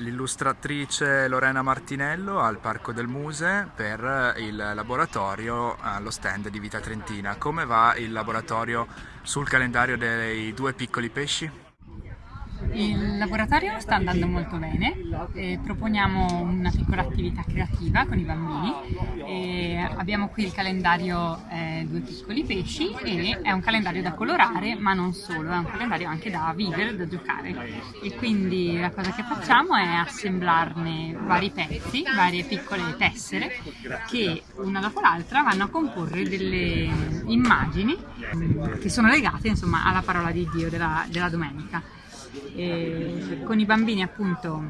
l'illustratrice Lorena Martinello al Parco del Muse per il laboratorio allo stand di Vita Trentina. Come va il laboratorio sul calendario dei due piccoli pesci? Il laboratorio sta andando molto bene, eh, proponiamo una piccola attività creativa con i bambini, eh, abbiamo qui il calendario eh, Due piccoli pesci e è un calendario da colorare ma non solo, è un calendario anche da vivere, da giocare. E quindi la cosa che facciamo è assemblarne vari pezzi, varie piccole tessere che una dopo l'altra vanno a comporre delle immagini che sono legate insomma alla parola di Dio della, della domenica e con i bambini appunto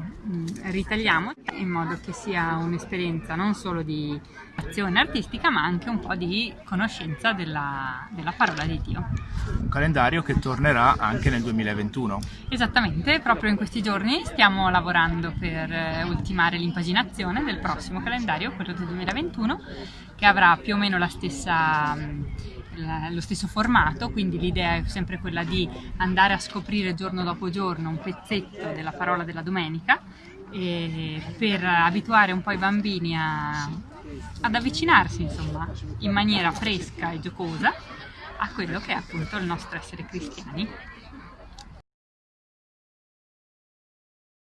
ritagliamo in modo che sia un'esperienza non solo di azione artistica ma anche un po' di conoscenza della, della parola di Dio. Un calendario che tornerà anche nel 2021. Esattamente, proprio in questi giorni stiamo lavorando per eh, ultimare l'impaginazione del prossimo calendario, quello del 2021, che avrà più o meno la stessa lo stesso formato, quindi l'idea è sempre quella di andare a scoprire giorno dopo giorno un pezzetto della parola della domenica per abituare un po' i bambini a, ad avvicinarsi insomma in maniera fresca e giocosa a quello che è appunto il nostro essere cristiani.